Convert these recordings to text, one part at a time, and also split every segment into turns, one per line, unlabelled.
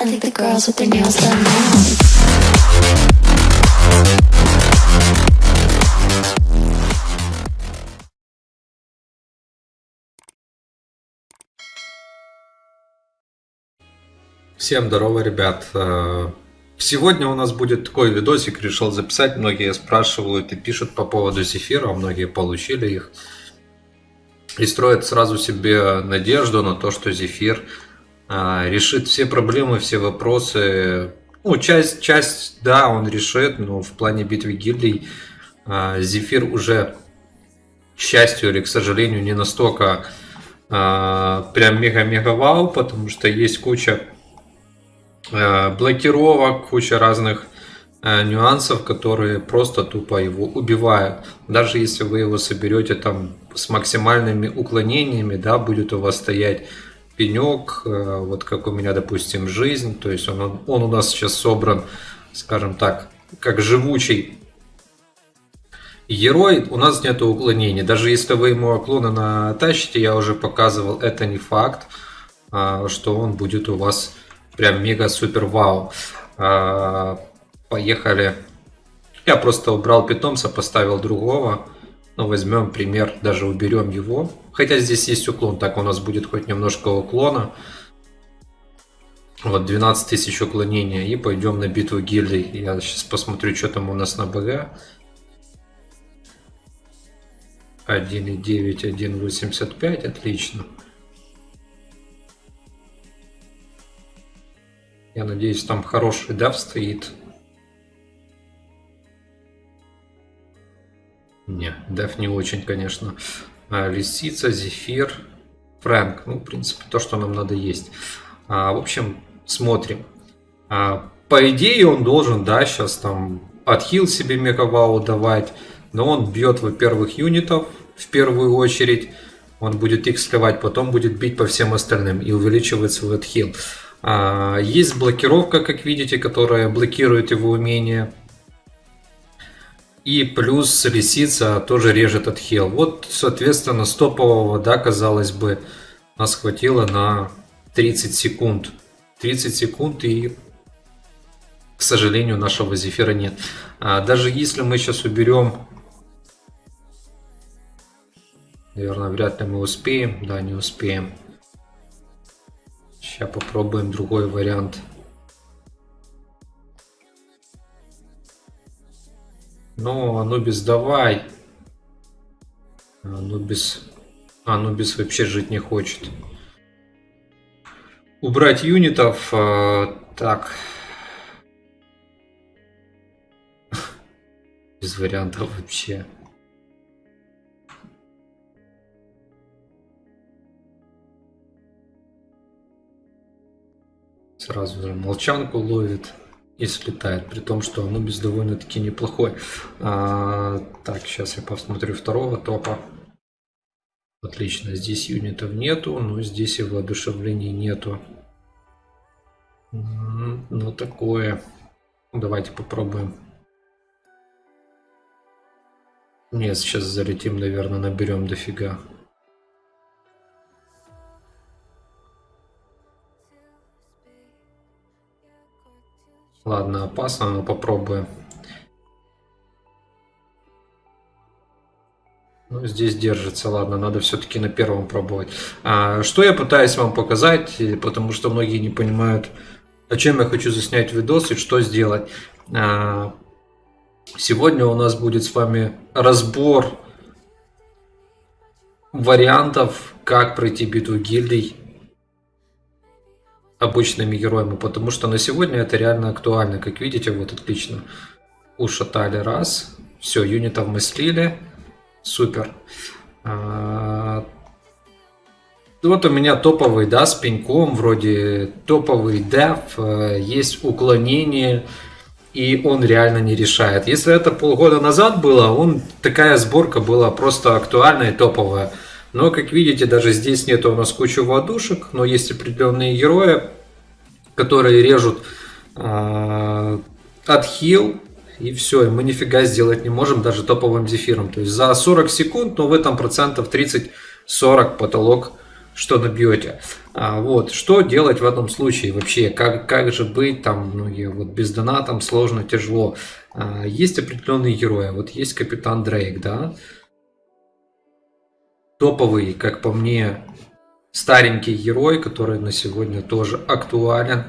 I think the girls with their nails done now.
Всем здорово, ребят. Э, Сегодня у нас будет такой видосик, решил записать. Многие спрашивают и пишут по поводу зефира, многие получили их. И строят сразу себе надежду на то, что зефир решит все проблемы, все вопросы. Ну, часть, часть, да, он решит, но в плане битвы гильдий э, зефир уже, к счастью или к сожалению, не настолько э, прям мега-мега вау, потому что есть куча блокировок, куча разных нюансов, которые просто тупо его убивают. Даже если вы его соберете там с максимальными уклонениями, да, будет у вас стоять пенек, э, вот как у меня, допустим, жизнь, то есть он, он у нас сейчас собран, скажем так, как живучий герой, у нас нет уклонений. Даже если вы ему уклоны натащите, я уже показывал, это не факт, что он будет у вас прям мега супер вау. А, поехали. Я просто убрал питомца, поставил другого. Ну, возьмем пример, даже уберем его. Хотя здесь есть уклон, так у нас будет хоть немножко уклона. Вот 12 тысяч уклонения. И пойдем на битву гильдий. Я сейчас посмотрю, что там у нас на БГ. 1,9, 1,85, отлично. Я надеюсь, там хороший дав стоит. Не, дав не очень, конечно. А, лисица, зефир, фрэнк. Ну, в принципе, то, что нам надо есть. А, в общем, смотрим. А, по идее, он должен, да, сейчас там отхил себе мегавау давать. Но он бьет, во-первых, юнитов в первую очередь. Он будет их сливать, потом будет бить по всем остальным и увеличивать свой отхил. А, есть блокировка, как видите, которая блокирует его умение. И плюс лисица тоже режет отхил. Вот, соответственно, стопового, да, казалось бы, нас хватило на 30 секунд. 30 секунд и, к сожалению, нашего зефира нет. А даже если мы сейчас уберем... Наверное, вряд ли мы успеем. Да, не успеем. Сейчас попробуем другой вариант. Ну, Анубис, давай. Анубис... Анубис вообще жить не хочет. Убрать юнитов. Э, так. Без вариантов вообще. сразу же молчанку ловит и слетает, при том, что Анубис довольно-таки неплохой. А, так, сейчас я посмотрю второго топа. Отлично, здесь юнитов нету, но здесь и воодушевлений нету. Ну, такое. Давайте попробуем. Нет, сейчас залетим, наверное, наберем дофига. Ладно, опасно, но попробуем. Ну, здесь держится, ладно, надо все-таки на первом пробовать. А, что я пытаюсь вам показать, потому что многие не понимают, о чем я хочу заснять видос и что сделать. А, сегодня у нас будет с вами разбор вариантов, как пройти битву гильдий обычными героями, потому что на сегодня это реально актуально. Как видите, вот отлично ушатали раз. Все, юнитов мы слили. Супер. А, вот у меня топовый, да, с пеньком, вроде топовый деф, э, есть уклонение, и он реально не решает. Если это полгода назад было, он такая сборка была просто актуальная и топовая. Но, как видите, даже здесь нет у нас кучу водушек, но есть определенные герои, которые режут э, отхил, и все, и мы нифига сделать не можем даже топовым зефиром. То есть за 40 секунд, но в этом процентов 30-40 потолок, что набьете. А, вот, что делать в этом случае вообще? Как, как же быть там, многие вот без донатом сложно, тяжело. А, есть определенные герои. Вот есть капитан Дрейк, да? Топовый, как по мне, старенький герой, который на сегодня тоже актуален.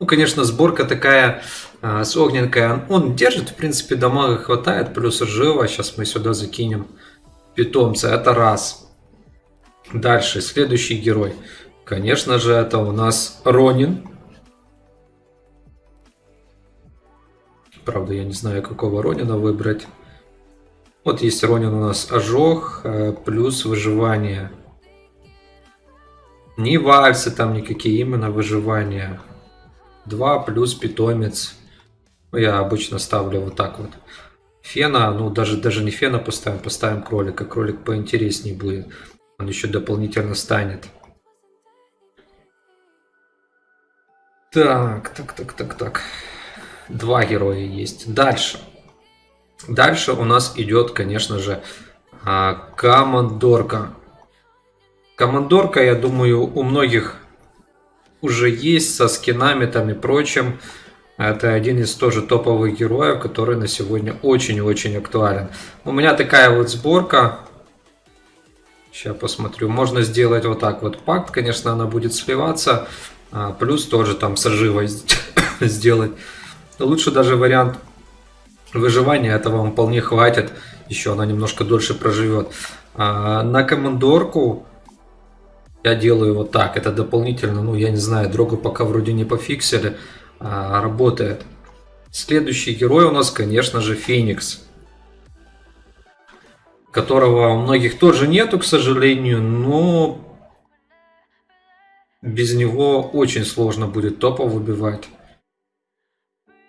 Ну, конечно, сборка такая а, с огненкой. Он держит, в принципе, дамага хватает, плюс живо. Сейчас мы сюда закинем питомца. Это раз. Дальше, следующий герой. Конечно же, это у нас Ронин. Правда, я не знаю, какого Ронина выбрать. Вот есть Ронин у нас ожог, э, плюс выживание. Ни вальсы там никакие, именно выживание. 2 плюс питомец. Я обычно ставлю вот так вот. Фена, ну даже, даже не фена поставим, поставим кролика. Кролик поинтереснее будет. Он еще дополнительно станет. Так, так, так, так, так. Два героя есть. Дальше. Дальше у нас идет, конечно же, а, командорка. Командорка, я думаю, у многих уже есть со скинами там и прочим. Это один из тоже топовых героев, который на сегодня очень-очень актуален. У меня такая вот сборка. Сейчас посмотрю. Можно сделать вот так вот пакт. Конечно, она будет сливаться. А, плюс тоже там с сделать. Лучше даже вариант выживания. Этого вам вполне хватит. Еще она немножко дольше проживет. А, на командорку я делаю вот так. Это дополнительно, ну я не знаю, дрогу пока вроде не пофиксили. А, работает. Следующий герой у нас, конечно же, Феникс которого у многих тоже нету, к сожалению, но без него очень сложно будет топа выбивать.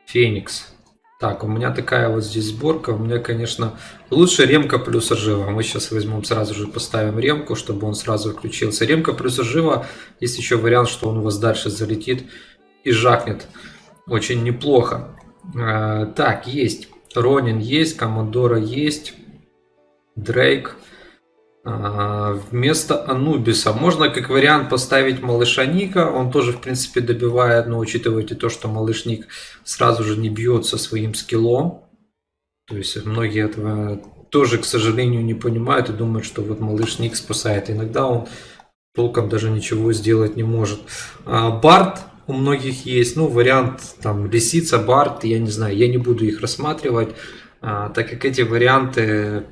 Феникс. Так, у меня такая вот здесь сборка. У меня, конечно, лучше ремка плюс ожива. Мы сейчас возьмем сразу же, поставим ремку, чтобы он сразу включился. Ремка плюс ожива. Есть еще вариант, что он у вас дальше залетит и жахнет. Очень неплохо. А, так, есть. Ронин есть, Командора есть. Дрейк. А, вместо Анубиса можно как вариант поставить малыша Ника. Он тоже, в принципе, добивает, но учитывайте то, что малыш Ник сразу же не бьется своим скиллом. То есть многие этого тоже, к сожалению, не понимают и думают, что вот малыш Ник спасает. Иногда он толком даже ничего сделать не может. А, Барт у многих есть, ну, вариант там лисица, Барт, я не знаю, я не буду их рассматривать, а, так как эти варианты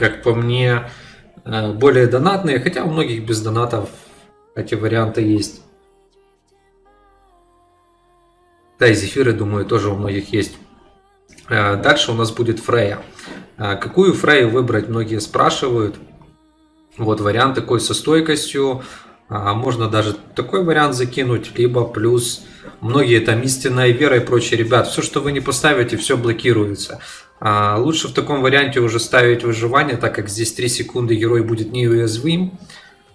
как по мне, э, более донатные, хотя у многих без донатов эти варианты есть. Да, и зефиры, думаю, тоже у многих есть. Э, дальше у нас будет Фрея. Э, какую Фрею выбрать, многие спрашивают. Вот вариант такой со стойкостью. Можно даже такой вариант закинуть, либо плюс многие там истинная вера и прочее. Ребят, все, что вы не поставите, все блокируется. А, лучше в таком варианте уже ставить выживание, так как здесь 3 секунды герой будет неуязвим.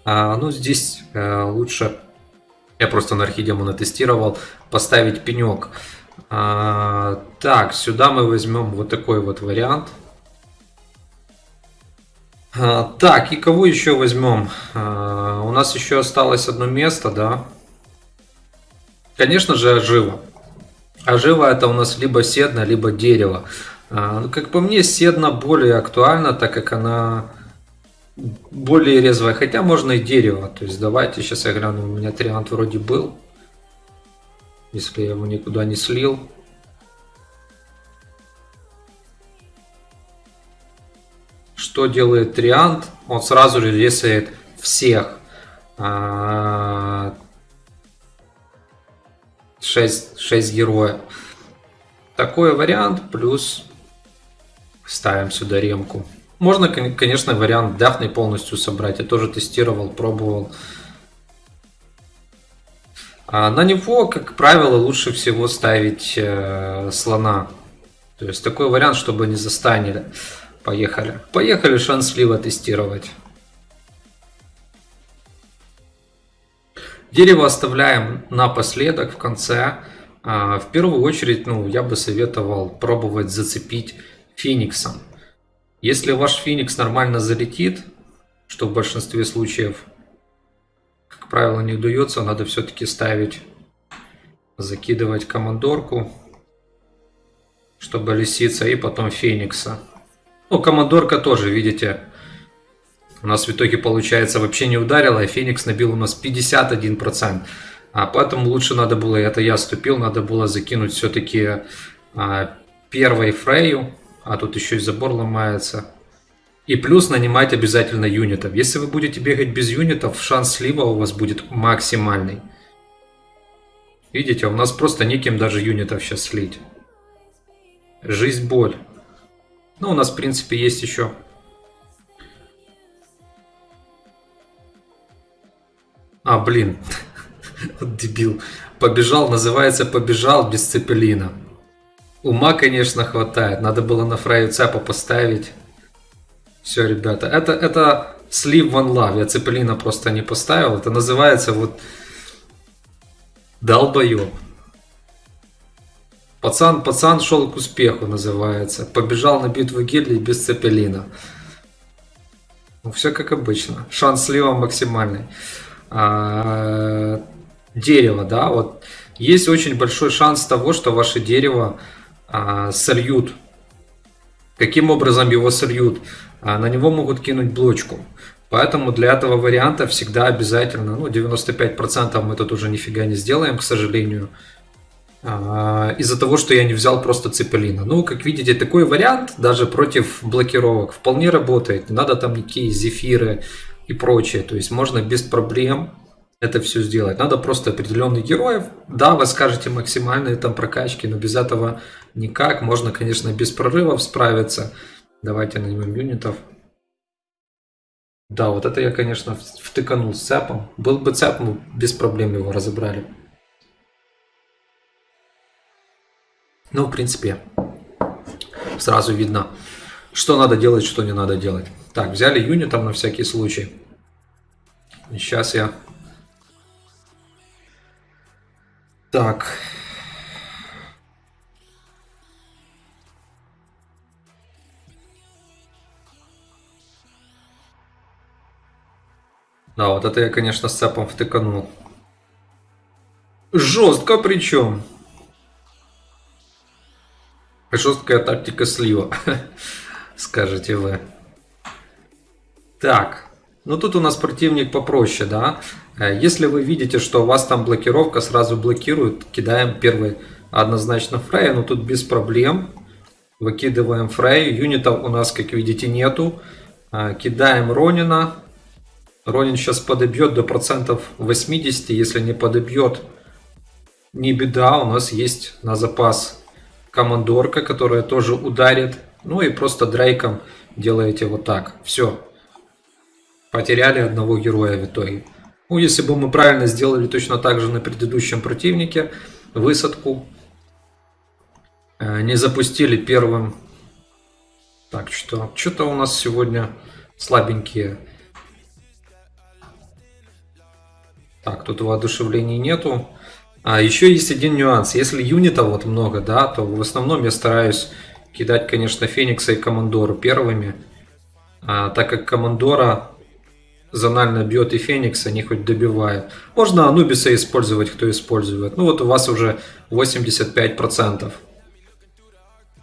А, ну, здесь э, лучше, я просто на архидемона тестировал, поставить пенек. А, так, сюда мы возьмем вот такой вот вариант. Так, и кого еще возьмем? У нас еще осталось одно место, да? Конечно же, ожива. Ожива это у нас либо седна, либо дерево. А, как по мне, седна более актуальна, так как она более резвая. Хотя можно и дерево. То есть давайте, сейчас я гляну, у меня триант вроде был. Если я его никуда не слил. Что делает триант? Он сразу же лесает всех. 6, а, 6 героев. Такой вариант, плюс Ставим сюда ремку. Можно, конечно, вариант дафный полностью собрать. Я тоже тестировал, пробовал. А на него, как правило, лучше всего ставить э, слона. То есть такой вариант, чтобы не застанили. Поехали. Поехали шанс слива тестировать. Дерево оставляем напоследок, в конце. А, в первую очередь, ну, я бы советовал пробовать зацепить Фениксом. Если ваш Феникс нормально залетит, что в большинстве случаев, как правило, не удается. Надо все-таки ставить, закидывать командорку, чтобы лисица, и потом феникса. Ну, командорка тоже, видите, у нас в итоге получается вообще не ударила, и Феникс набил у нас 51%. А поэтому лучше надо было, это я ступил, надо было закинуть все-таки а, первой Фрейю, а тут еще и забор ломается. И плюс нанимать обязательно юнитов. Если вы будете бегать без юнитов, шанс слива у вас будет максимальный. Видите, у нас просто неким даже юнитов сейчас слить. Жизнь боль. Ну, у нас, в принципе, есть еще А, блин. Дебил. Побежал, называется побежал без цепелина. Ума, конечно, хватает. Надо было на фраю цепа поставить. Все, ребята. Это, это слив one love. Я цепелина просто не поставил. Это называется вот долбоеб. Пацан, пацан шел к успеху, называется. Побежал на битву гильдии без цепелина. Ну, все как обычно. Шанс слива максимальный а, дерево, да, вот есть очень большой шанс того, что ваше дерево а, сольют. Каким образом его сольют? А, на него могут кинуть блочку. Поэтому для этого варианта всегда обязательно, ну 95% мы тут уже нифига не сделаем, к сожалению, а, из-за того, что я не взял просто цепелина. Ну, как видите, такой вариант даже против блокировок вполне работает. Не надо там никакие зефиры, и прочее. То есть можно без проблем это все сделать. Надо просто определенных героев. Да, вы скажете максимальные там прокачки, но без этого никак. Можно, конечно, без прорывов справиться. Давайте наймем юнитов. Да, вот это я, конечно, втыканул с цепом. Был бы цеп, мы без проблем его разобрали. Ну, в принципе, сразу видно, что надо делать, что не надо делать. Так, взяли юнитом на всякий случай. Сейчас я... Так. Да, вот это я, конечно, с цепом втыканул. Жестко причем. Жесткая тактика слива, скажете вы. Так, ну тут у нас противник попроще, да. Э, если вы видите, что у вас там блокировка, сразу блокирует, кидаем первый однозначно Фрея, но тут без проблем. Выкидываем Фрею, юнитов у нас, как видите, нету. Э, кидаем Ронина. Ронин сейчас подобьет до процентов 80, если не подобьет, не беда, у нас есть на запас командорка, которая тоже ударит. Ну и просто дрейком делаете вот так. Все, потеряли одного героя в итоге. Ну, если бы мы правильно сделали точно так же на предыдущем противнике, высадку, э, не запустили первым. Так, что, что-то у нас сегодня слабенькие. Так, тут воодушевлений нету. А еще есть один нюанс. Если юнита вот много, да, то в основном я стараюсь кидать, конечно, Феникса и Командору первыми. А, так как Командора зонально бьет и Феникс, они хоть добивают. Можно Анубиса использовать, кто использует. Ну вот у вас уже 85%.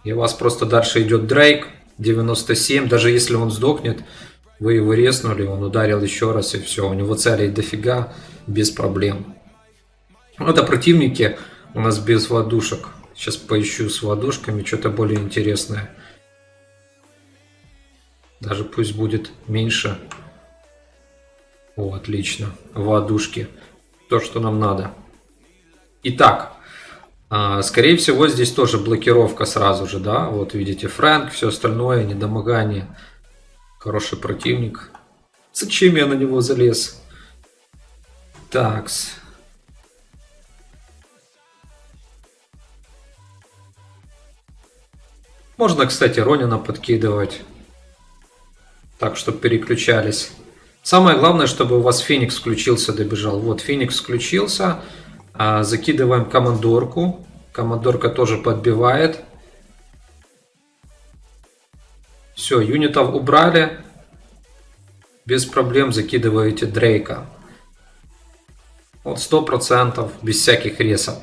И у вас просто дальше идет Дрейк, 97. Даже если он сдохнет, вы его резнули, он ударил еще раз и все. У него целей дофига, без проблем. Это противники у нас без водушек. Сейчас поищу с водушками что-то более интересное. Даже пусть будет меньше. О, отлично. Водушки. То, что нам надо. Итак, а, скорее всего, здесь тоже блокировка сразу же, да? Вот видите, Фрэнк, все остальное, недомогание. Хороший противник. Зачем я на него залез? Такс. Можно, кстати, Ронина подкидывать. Так, чтобы переключались. Самое главное, чтобы у вас Феникс включился, добежал. Вот, Феникс включился. А, закидываем командорку. Командорка тоже подбивает. Все, юнитов убрали. без проблем закидываете Дрейка. Вот 100% без всяких ресов.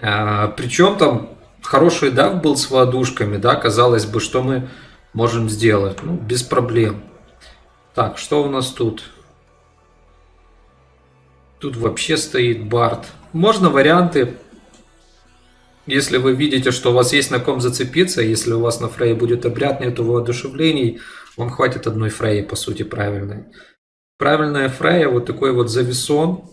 А, причем там хороший дав был с водушками, да, казалось бы, что мы можем сделать. Ну, без проблем. Так, что у нас тут? Тут вообще стоит Барт. Можно варианты, если вы видите, что у вас есть на ком зацепиться, если у вас на Фрей будет обряд, нету воодушевлений, вам хватит одной Фреи, по сути, правильной. Правильная Фрея, вот такой вот зависон,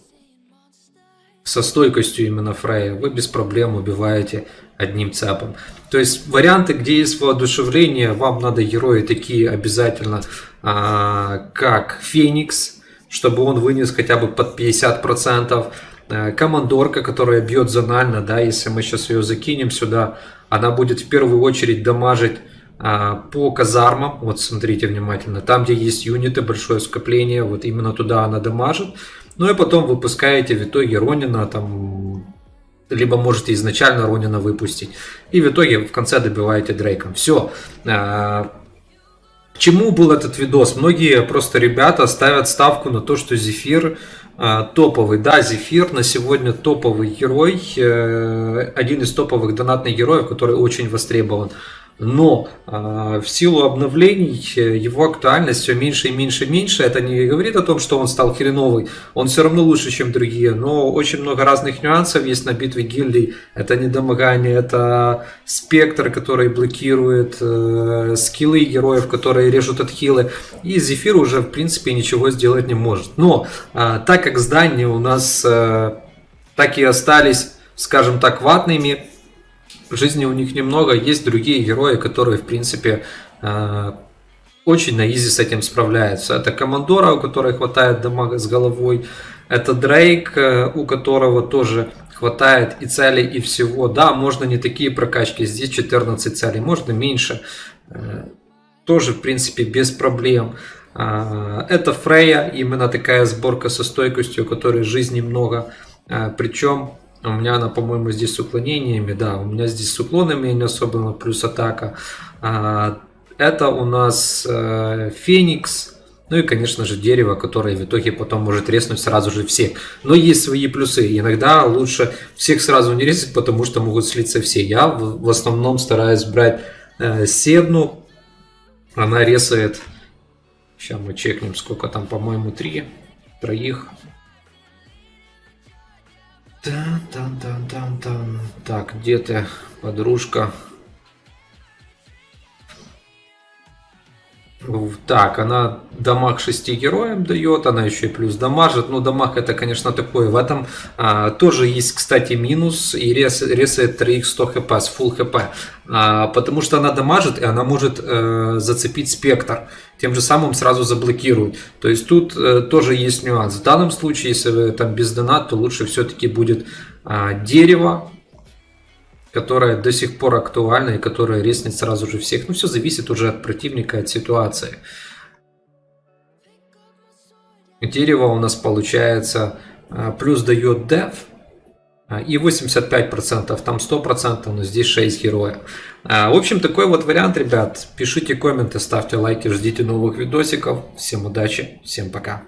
со стойкостью именно Фрея, вы без проблем убиваете одним цепом. То есть варианты, где есть воодушевление, вам надо герои такие обязательно, а, как Феникс, чтобы он вынес хотя бы под 50%. Э, командорка, которая бьет зонально, да, если мы сейчас ее закинем сюда, она будет в первую очередь дамажить а, по казармам, вот смотрите внимательно, там где есть юниты, большое скопление, вот именно туда она дамажит. Ну и потом выпускаете в итоге Ронина, там, либо можете изначально Ронина выпустить. И в итоге в конце добиваете Дрейком. Все. А, к чему был этот видос? Многие просто ребята ставят ставку на то, что Зефир э, топовый. Да, Зефир на сегодня топовый герой, э, один из топовых донатных героев, который очень востребован но э, в силу обновлений э, его актуальность все меньше и меньше и меньше. Это не говорит о том, что он стал хреновый, он все равно лучше, чем другие, но очень много разных нюансов есть на битве гильдий. Это недомогание, это спектр, который блокирует э, скиллы героев, которые режут отхилы, и Зефир уже в принципе ничего сделать не может. Но э, так как здания у нас э, так и остались, скажем так, ватными, жизни у них немного, есть другие герои, которые, в принципе, э, очень на изи с этим справляются. Это Командора, у которой хватает дамага с головой. Это Дрейк, э, у которого тоже хватает и целей, и всего. Да, можно не такие прокачки, здесь 14 целей, можно меньше. Э, тоже, в принципе, без проблем. Это Фрея, именно такая сборка со стойкостью, у которой жизни много. Причем у меня она, по-моему, здесь с уклонениями. Да, у меня здесь с уклонами не особо, плюс атака. А, это у нас э, Феникс. Ну и, конечно же, дерево, которое в итоге потом может резнуть сразу же всех. Но есть свои плюсы. Иногда лучше всех сразу не резать, потому что могут слиться все. Я в основном стараюсь брать э, Седну. Она резает... Сейчас мы чекнем, сколько там, по-моему, три. Троих. Тан, тан, тан, тан, тан. Так, где ты, подружка? Так, она дамаг 6 героям дает, она еще и плюс дамажит. Но дамаг это, конечно, такое. В этом а, тоже есть, кстати, минус. И рес, ресает 3 100 хп с full хп. А, потому что она дамажит, и она может а, зацепить спектр. Тем же самым сразу заблокирует. То есть тут а, тоже есть нюанс. В данном случае, если вы там без донат, то лучше все-таки будет а, дерево которая до сих пор актуальна и которая резнет сразу же всех. Ну, все зависит уже от противника, от ситуации. Дерево у нас получается а, плюс дает def а, и 85%, там 100%, но здесь 6 героев. А, в общем, такой вот вариант, ребят. Пишите комменты, ставьте лайки, ждите новых видосиков. Всем удачи, всем пока.